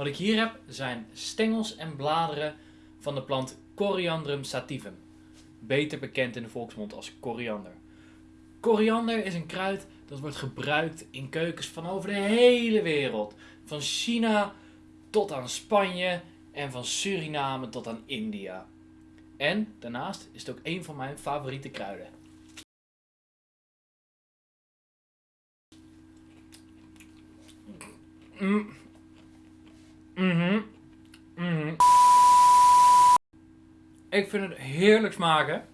Wat ik hier heb zijn stengels en bladeren van de plant Coriandrum sativum, beter bekend in de volksmond als koriander. Koriander is een kruid dat wordt gebruikt in keukens van over de hele wereld, van China tot aan Spanje en van Suriname tot aan India. En daarnaast is het ook een van mijn favoriete kruiden. Mm. Mhm. Mhm. Ik vind het heerlijk smaken.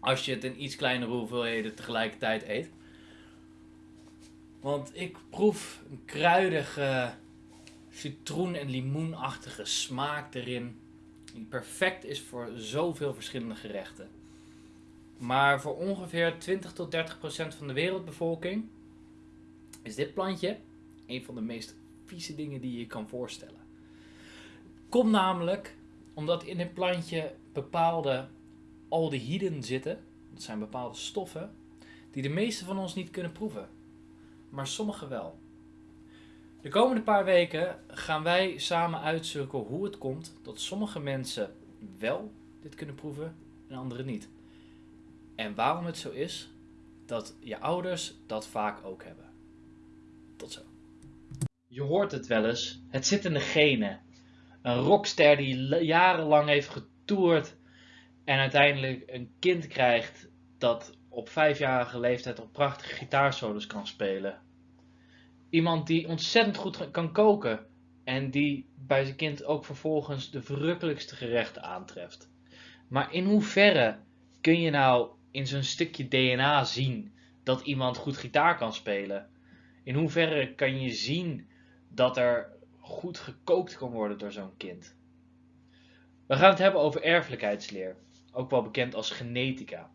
Als je het in iets kleinere hoeveelheden tegelijkertijd eet. Want ik proef een kruidige, citroen- en limoenachtige smaak erin. Die perfect is voor zoveel verschillende gerechten. Maar voor ongeveer 20 tot 30 procent van de wereldbevolking is dit plantje een van de meest vieze dingen die je kan voorstellen. Komt namelijk omdat in dit plantje bepaalde aldehyden zitten. Dat zijn bepaalde stoffen die de meeste van ons niet kunnen proeven. Maar sommige wel. De komende paar weken gaan wij samen uitzoeken hoe het komt dat sommige mensen wel dit kunnen proeven en anderen niet. En waarom het zo is dat je ouders dat vaak ook hebben. Je hoort het wel eens, het zit in de genen. Een rockster die jarenlang heeft getoerd en uiteindelijk een kind krijgt dat op vijfjarige leeftijd op prachtige gitaarsolos kan spelen. Iemand die ontzettend goed kan koken en die bij zijn kind ook vervolgens de verrukkelijkste gerechten aantreft. Maar in hoeverre kun je nou in zo'n stukje DNA zien dat iemand goed gitaar kan spelen? In hoeverre kan je zien dat er goed gekookt kan worden door zo'n kind? We gaan het hebben over erfelijkheidsleer, ook wel bekend als genetica.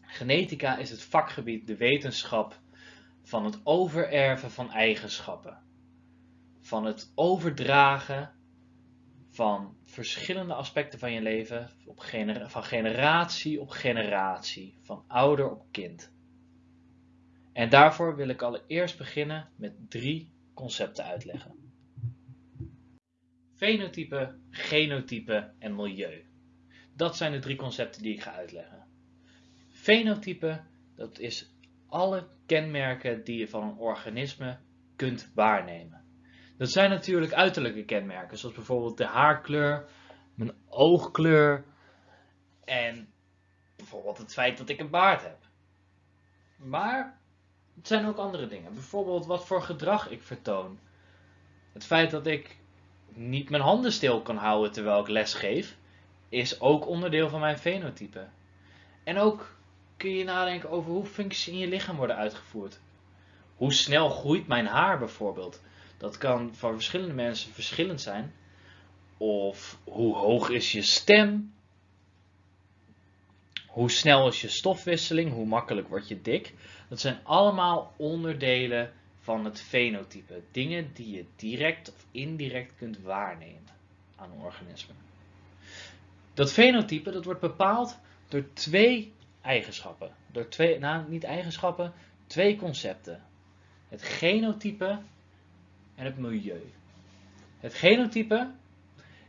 Genetica is het vakgebied, de wetenschap van het overerven van eigenschappen. Van het overdragen van verschillende aspecten van je leven, op gener van generatie op generatie, van ouder op kind. En daarvoor wil ik allereerst beginnen met drie concepten uitleggen. Fenotype, genotype en milieu. Dat zijn de drie concepten die ik ga uitleggen. Fenotype, dat is alle kenmerken die je van een organisme kunt waarnemen. Dat zijn natuurlijk uiterlijke kenmerken, zoals bijvoorbeeld de haarkleur, mijn oogkleur en bijvoorbeeld het feit dat ik een baard heb. Maar het zijn ook andere dingen, bijvoorbeeld wat voor gedrag ik vertoon. Het feit dat ik niet mijn handen stil kan houden terwijl ik les geef, is ook onderdeel van mijn fenotype. En ook kun je nadenken over hoe functies in je lichaam worden uitgevoerd. Hoe snel groeit mijn haar bijvoorbeeld? Dat kan voor verschillende mensen verschillend zijn. Of hoe hoog is je stem? Hoe snel is je stofwisseling? Hoe makkelijk word je dik? Dat zijn allemaal onderdelen van het fenotype. Dingen die je direct of indirect kunt waarnemen aan een organisme. Dat fenotype dat wordt bepaald door twee eigenschappen. Door twee, nou niet eigenschappen, twee concepten. Het genotype en het milieu. Het genotype,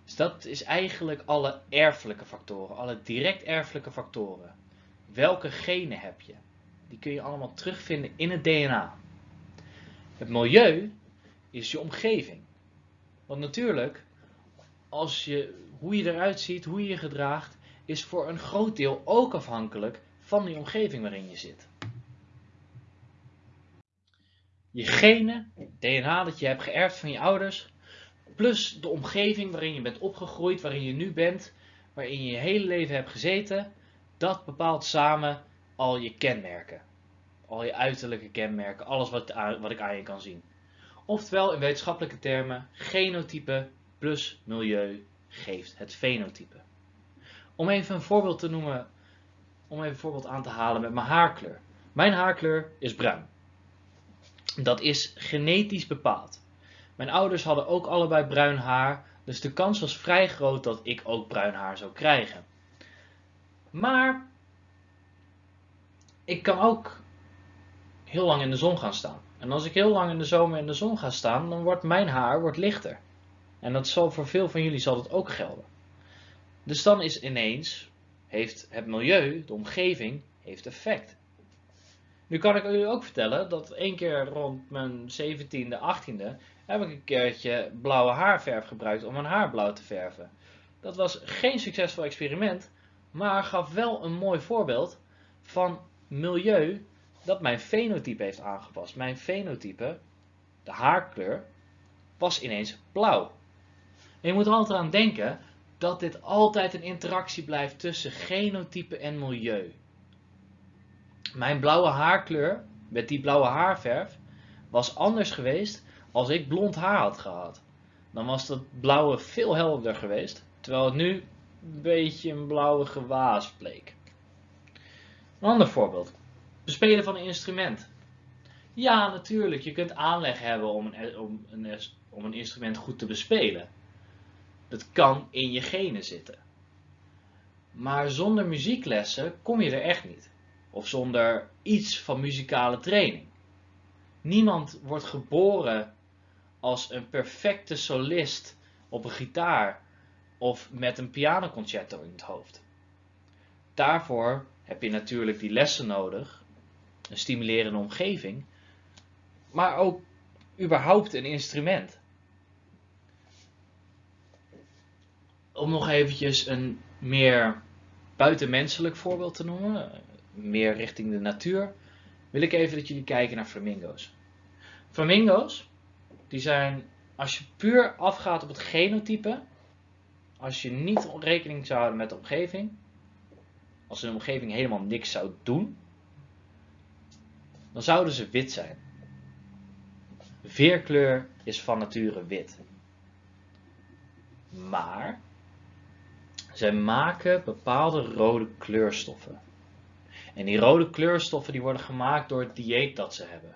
is dat is eigenlijk alle erfelijke factoren, alle direct erfelijke factoren. Welke genen heb je? Die kun je allemaal terugvinden in het DNA. Het milieu is je omgeving. Want natuurlijk, als je, hoe je eruit ziet, hoe je je gedraagt, is voor een groot deel ook afhankelijk van die omgeving waarin je zit. Je genen, DNA dat je hebt geërfd van je ouders, plus de omgeving waarin je bent opgegroeid, waarin je nu bent, waarin je je hele leven hebt gezeten, dat bepaalt samen al je kenmerken. Al je uiterlijke kenmerken, alles wat, wat ik aan je kan zien. Oftewel in wetenschappelijke termen, genotype plus milieu geeft het fenotype. Om even een voorbeeld te noemen, om even een voorbeeld aan te halen met mijn haarkleur. Mijn haarkleur is bruin. Dat is genetisch bepaald. Mijn ouders hadden ook allebei bruin haar, dus de kans was vrij groot dat ik ook bruin haar zou krijgen. Maar ik kan ook heel lang in de zon gaan staan. En als ik heel lang in de zomer in de zon ga staan, dan wordt mijn haar wordt lichter. En dat zal voor veel van jullie zal dat ook gelden. Dus dan is ineens, heeft het milieu, de omgeving, heeft effect. Nu kan ik u ook vertellen dat één keer rond mijn 17e, 18e heb ik een keertje blauwe haarverf gebruikt om mijn haar blauw te verven. Dat was geen succesvol experiment, maar gaf wel een mooi voorbeeld van milieu dat mijn fenotype heeft aangepast. Mijn fenotype, de haarkleur, was ineens blauw. En je moet er altijd aan denken dat dit altijd een interactie blijft tussen genotype en milieu. Mijn blauwe haarkleur, met die blauwe haarverf, was anders geweest als ik blond haar had gehad. Dan was dat blauwe veel helderder geweest, terwijl het nu een beetje een blauwe gewaas bleek. Een ander voorbeeld. Bespelen van een instrument. Ja, natuurlijk, je kunt aanleg hebben om een, om een, om een instrument goed te bespelen. Dat kan in je genen zitten. Maar zonder muzieklessen kom je er echt niet. Of zonder iets van muzikale training. Niemand wordt geboren als een perfecte solist op een gitaar of met een pianoconcerto in het hoofd. Daarvoor heb je natuurlijk die lessen nodig, een stimulerende omgeving, maar ook überhaupt een instrument. Om nog eventjes een meer buitenmenselijk voorbeeld te noemen, meer richting de natuur, wil ik even dat jullie kijken naar flamingo's. Flamingo's, die zijn, als je puur afgaat op het genotype, als je niet rekening zou houden met de omgeving, als een omgeving helemaal niks zou doen, dan zouden ze wit zijn. Veerkleur is van nature wit. Maar zij maken bepaalde rode kleurstoffen. En die rode kleurstoffen die worden gemaakt door het dieet dat ze hebben.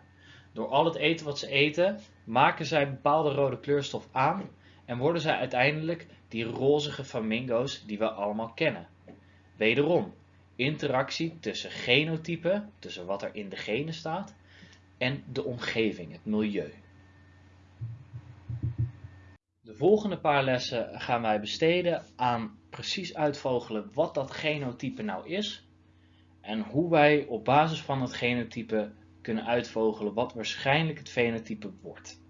Door al het eten wat ze eten, maken zij bepaalde rode kleurstof aan en worden zij uiteindelijk die rozige flamingo's die we allemaal kennen. Wederom, interactie tussen genotypen, tussen wat er in de genen staat, en de omgeving, het milieu. De volgende paar lessen gaan wij besteden aan precies uitvogelen wat dat genotype nou is en hoe wij op basis van het genotype kunnen uitvogelen wat waarschijnlijk het fenotype wordt.